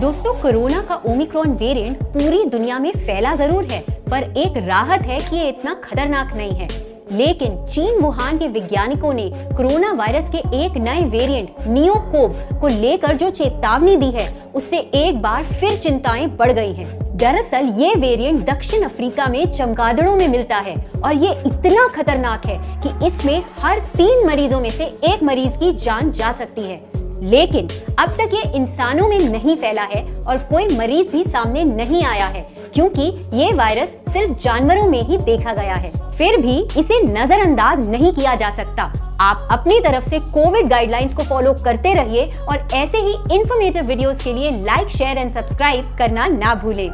दोस्तों, कोरोना का Omicron variant पूरी दुनिया में फैला ज़रूर है, पर एक राहत है कि ये इतना खतरनाक नहीं है लेकिन चीन, वुहान के वैज्ञानिकों ने कोरोना वायरस के एक नए वेरिएंट, नियोकोव, को लेकर जो चेतावनी दी है, उससे एक बार फिर चिंताएँ बढ़ गई हैं। दरअसल, ये वेरिएंट दक्षिण अफ्रीका में चमगादड़ों में मिलता है, और ये इतना खतरनाक है कि इसमें हर तीन मरीजों में से एक मरीज़ की जान जा सकती है लेकिन अब तक ये इंसानों में नहीं फैला है और कोई मरीज़ भी सामने नहीं आया है, क्योंकि ये वायरस सिर्फ़ जानवरों में ही देखा गया है। फिर भी इसे नजरअंदाज नहीं किया जा सकता। आप अपनी तरफ़ से कोविड गाइडलाइंस को फॉलो करते रहिए और ऐसे ही इंफॉर्मेटिव वीडियोस के लिए लाइक शेयर एंड सब्सक्राइब करना ना भूलें।